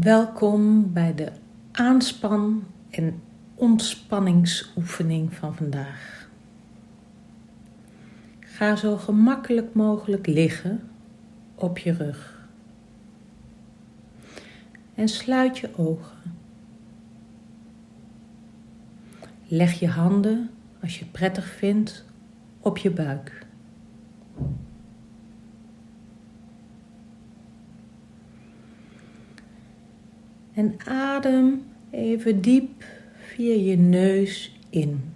Welkom bij de aanspan- en ontspanningsoefening van vandaag. Ga zo gemakkelijk mogelijk liggen op je rug. En sluit je ogen. Leg je handen, als je het prettig vindt, op je buik. En adem even diep via je neus in.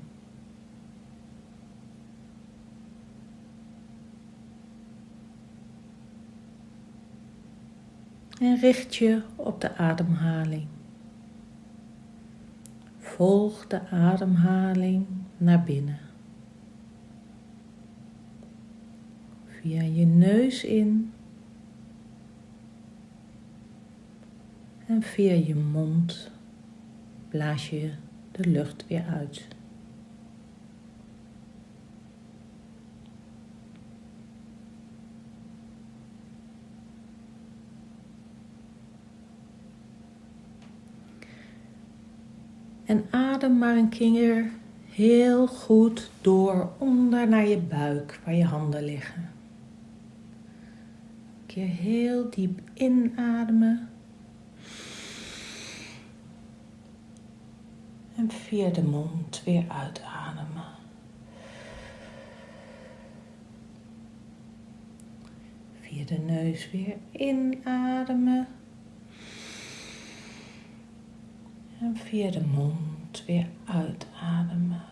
En richt je op de ademhaling. Volg de ademhaling naar binnen. Via je neus in En via je mond blaas je de lucht weer uit. En adem maar een keer heel goed door onder naar je buik waar je handen liggen. Een keer heel diep inademen. En via de mond weer uitademen. Via de neus weer inademen. En via de mond weer uitademen.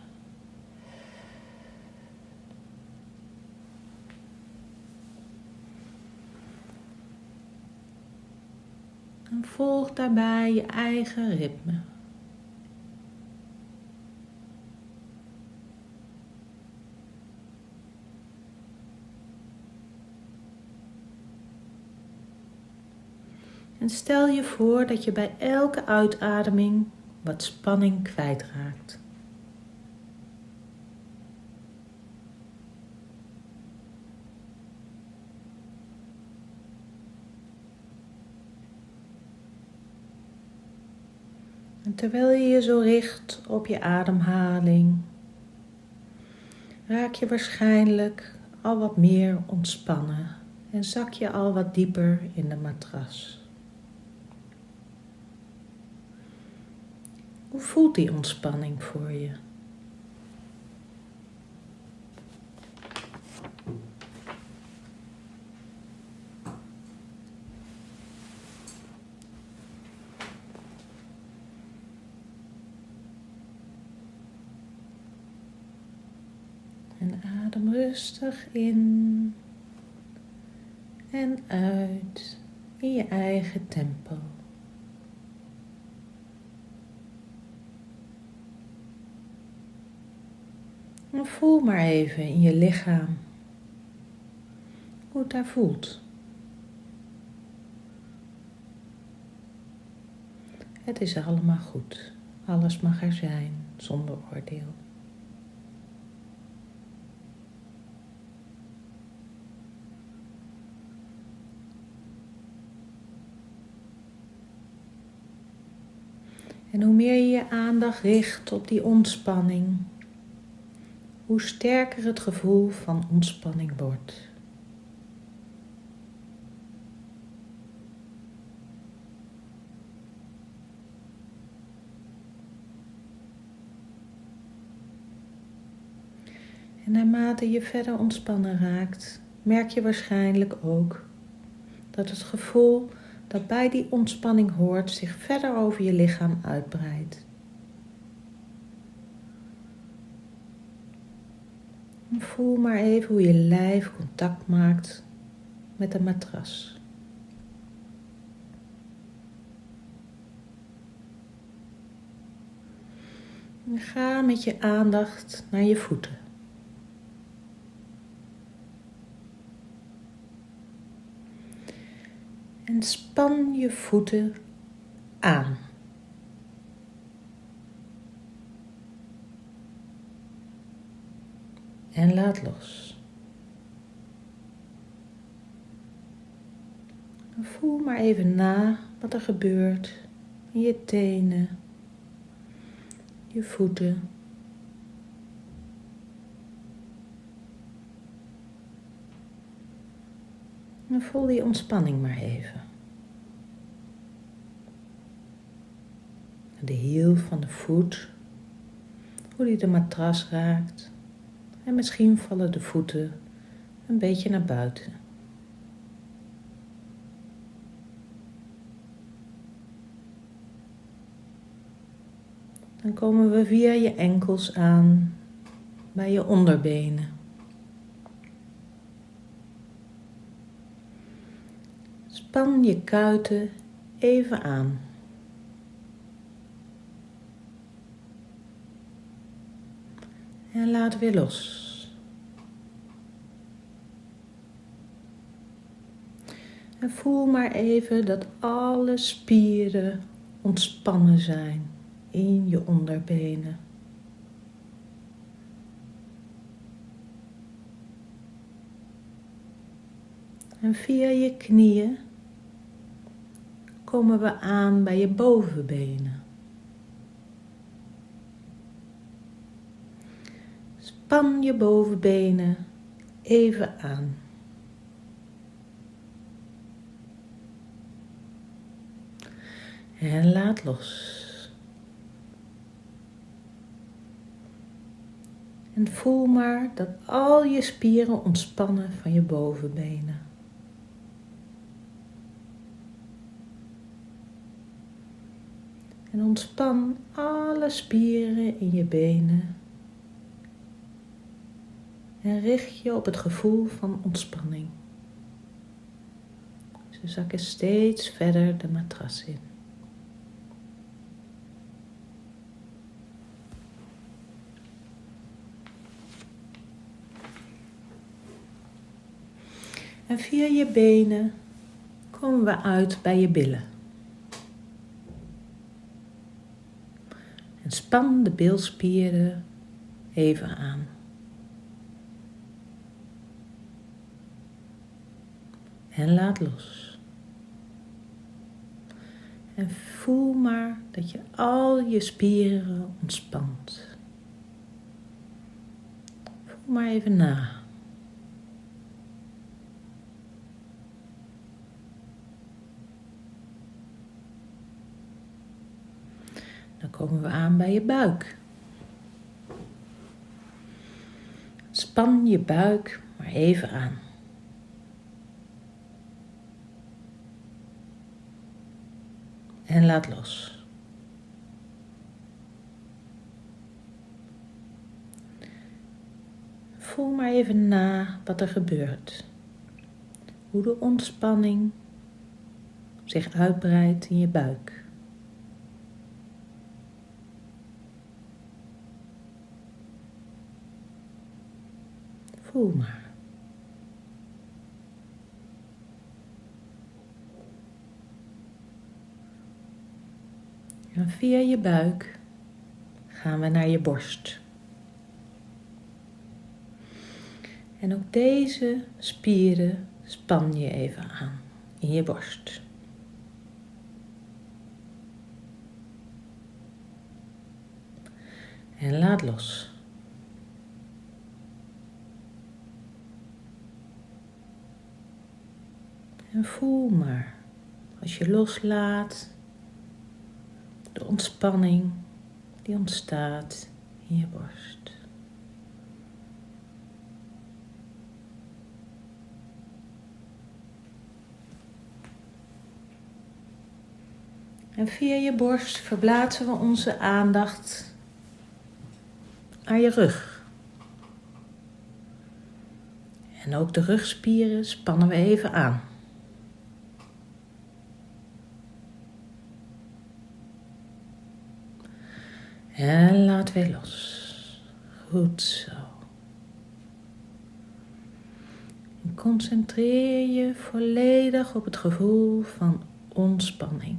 En volg daarbij je eigen ritme. En stel je voor dat je bij elke uitademing wat spanning kwijtraakt. En terwijl je je zo richt op je ademhaling, raak je waarschijnlijk al wat meer ontspannen en zak je al wat dieper in de matras. Hoe voelt die ontspanning voor je? En adem rustig in en uit in je eigen tempo. Voel maar even in je lichaam hoe het daar voelt. Het is allemaal goed. Alles mag er zijn zonder oordeel. En hoe meer je je aandacht richt op die ontspanning, hoe sterker het gevoel van ontspanning wordt. En naarmate je verder ontspannen raakt, merk je waarschijnlijk ook dat het gevoel dat bij die ontspanning hoort zich verder over je lichaam uitbreidt. Voel maar even hoe je lijf contact maakt met de matras. Ga met je aandacht naar je voeten. En span je voeten aan. En laat los. Voel maar even na wat er gebeurt in je tenen, je voeten. En voel die ontspanning maar even. De hiel van de voet, hoe die de matras raakt. En misschien vallen de voeten een beetje naar buiten. Dan komen we via je enkels aan bij je onderbenen. Span je kuiten even aan. En laat weer los. En voel maar even dat alle spieren ontspannen zijn in je onderbenen. En via je knieën komen we aan bij je bovenbenen. Span je bovenbenen even aan. En laat los. En voel maar dat al je spieren ontspannen van je bovenbenen. En ontspan alle spieren in je benen. En richt je op het gevoel van ontspanning. Ze zakken steeds verder de matras in. En via je benen komen we uit bij je billen. En span de bilspieren even aan. En laat los. En voel maar dat je al je spieren ontspant. Voel maar even na. Dan komen we aan bij je buik. Span je buik maar even aan. En laat los. Voel maar even na wat er gebeurt. Hoe de ontspanning zich uitbreidt in je buik. Voel maar. En via je buik gaan we naar je borst. En ook deze spieren span je even aan in je borst. En laat los. En voel maar, als je loslaat, ontspanning die ontstaat in je borst. En via je borst verplaatsen we onze aandacht naar je rug. En ook de rugspieren spannen we even aan. En laat weer los. Goed zo. En concentreer je volledig op het gevoel van ontspanning.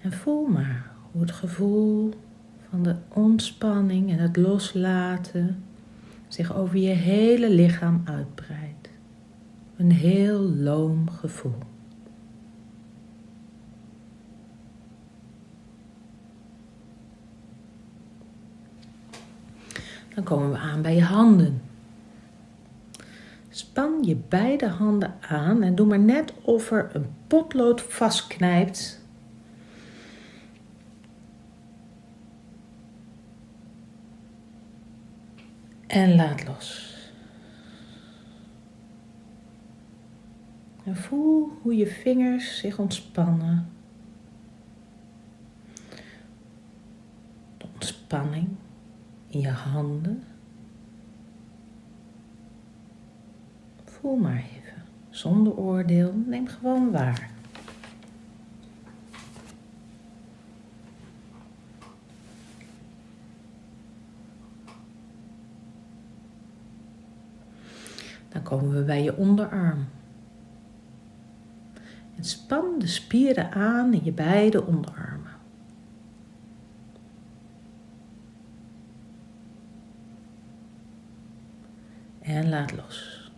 En voel maar hoe het gevoel van de ontspanning en het loslaten zich over je hele lichaam uitbreidt. Een heel loom gevoel. Dan komen we aan bij je handen. Span je beide handen aan en doe maar net of er een potlood vastknijpt. En laat los. En voel hoe je vingers zich ontspannen. De ontspanning in je handen. Voel maar even, zonder oordeel, neem gewoon waar. Dan komen we bij je onderarm. En span de spieren aan in je beide onderarmen. En laat los.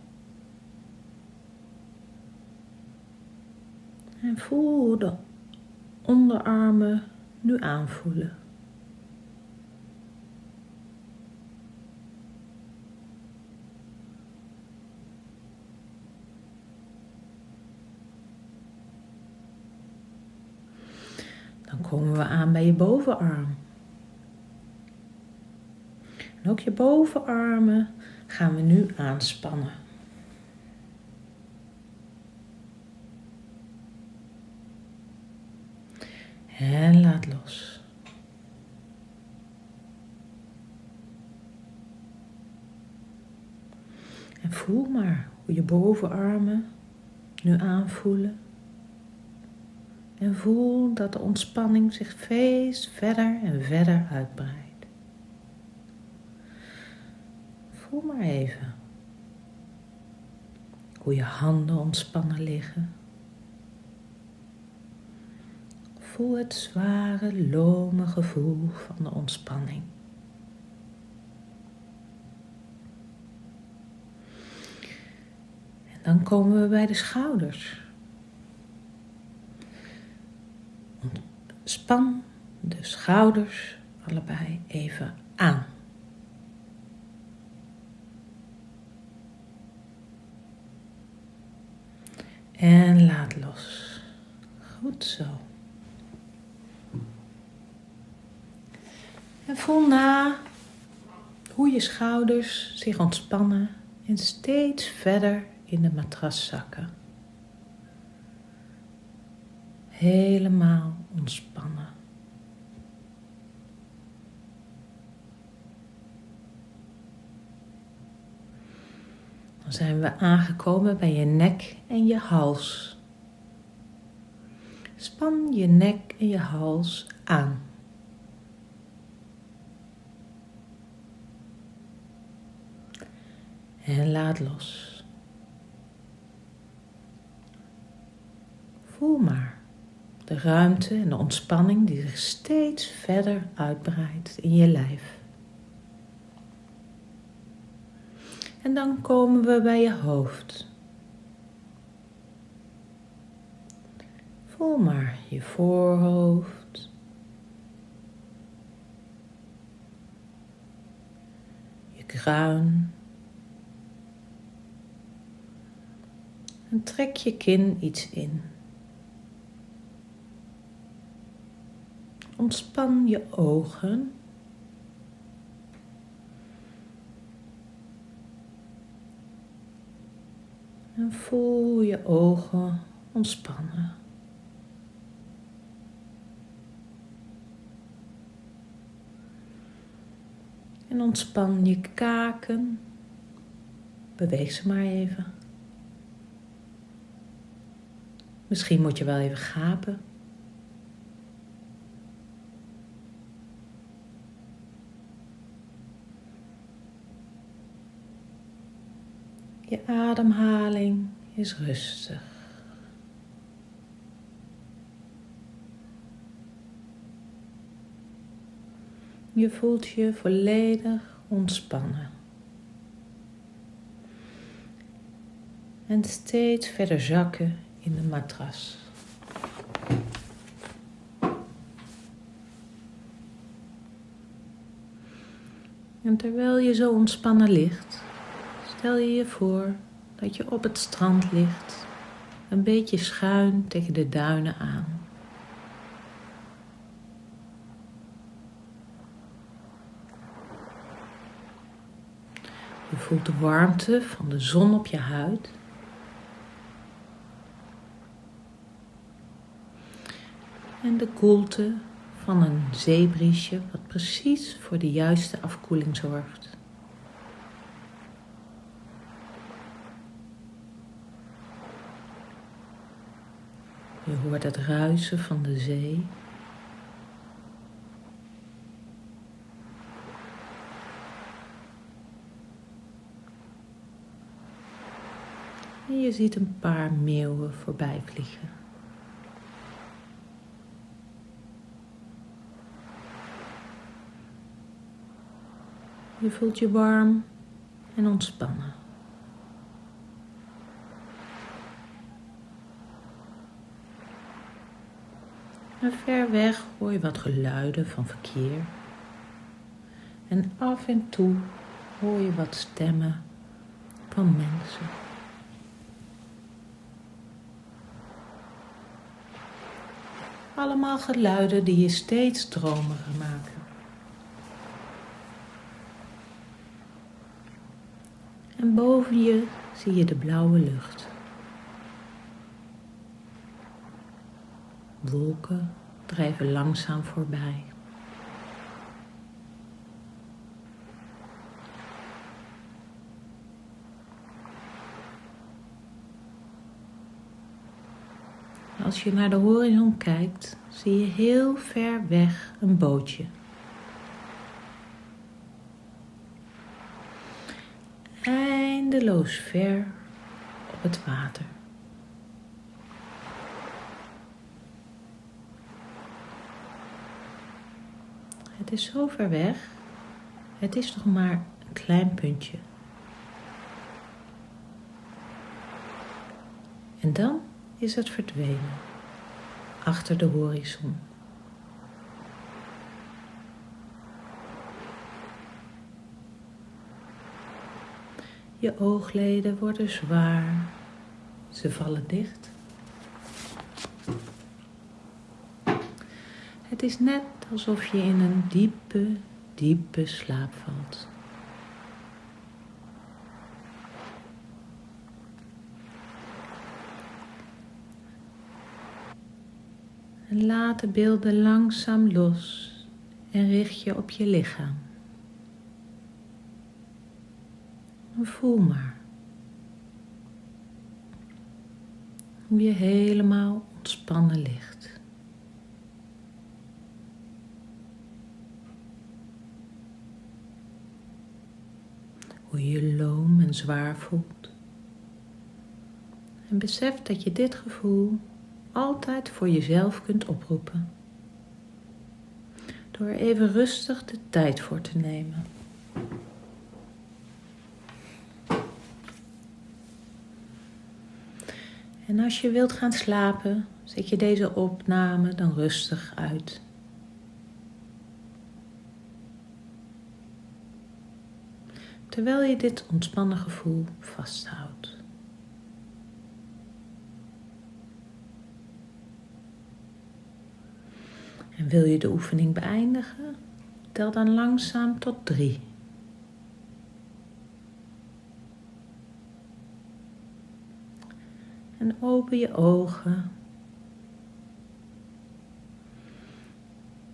En voel de onderarmen nu aanvoelen. Dan we aan bij je bovenarm. En ook je bovenarmen gaan we nu aanspannen. En laat los. En voel maar hoe je bovenarmen nu aanvoelen. En voel dat de ontspanning zich steeds verder en verder uitbreidt. Voel maar even hoe je handen ontspannen liggen. Voel het zware, lome gevoel van de ontspanning. En dan komen we bij de schouders. Span de schouders allebei even aan. En laat los. Goed zo. En voel na hoe je schouders zich ontspannen en steeds verder in de matras zakken. Helemaal ontspannen. Dan zijn we aangekomen bij je nek en je hals. Span je nek en je hals aan. En laat los. Voel maar de ruimte en de ontspanning die zich steeds verder uitbreidt in je lijf. En dan komen we bij je hoofd. Voel maar je voorhoofd. Je kruin. En trek je kin iets in. Ontspan je ogen. En voel je ogen ontspannen. En ontspan je kaken. Beweeg ze maar even. Misschien moet je wel even gapen. Je ademhaling is rustig. Je voelt je volledig ontspannen. En steeds verder zakken in de matras. En terwijl je zo ontspannen ligt, stel je je voor dat je op het strand ligt, een beetje schuin tegen de duinen aan. Je voelt de warmte van de zon op je huid. En de koelte van een zeebriesje wat precies voor de juiste afkoeling zorgt. Je hoort het ruisen van de zee. En je ziet een paar meeuwen voorbij vliegen. Je voelt je warm en ontspannen. En ver weg hoor je wat geluiden van verkeer. En af en toe hoor je wat stemmen van mensen. Allemaal geluiden die je steeds dromiger maken. En boven je zie je de blauwe lucht. Wolken drijven langzaam voorbij. Als je naar de horizon kijkt, zie je heel ver weg een bootje. Eindeloos ver op het water. Het is zo ver weg. Het is nog maar een klein puntje. En dan is het verdwenen achter de horizon. Je oogleden worden zwaar, ze vallen dicht. Het is net alsof je in een diepe, diepe slaap valt. En laat de beelden langzaam los en richt je op je lichaam. voel maar hoe je helemaal ontspannen ligt. Hoe je je loom en zwaar voelt. En besef dat je dit gevoel altijd voor jezelf kunt oproepen. Door even rustig de tijd voor te nemen. En als je wilt gaan slapen, zet je deze opname dan rustig uit. Terwijl je dit ontspannen gevoel vasthoudt. En wil je de oefening beëindigen, tel dan langzaam tot drie. En open je ogen.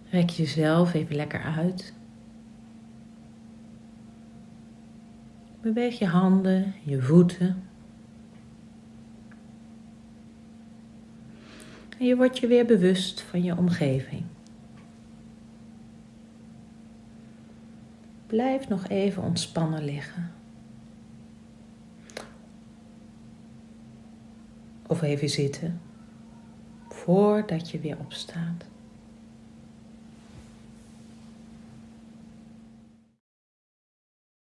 Rek jezelf even lekker uit. Beweeg je handen, je voeten. En je wordt je weer bewust van je omgeving. Blijf nog even ontspannen liggen. Of even zitten voordat je weer opstaat.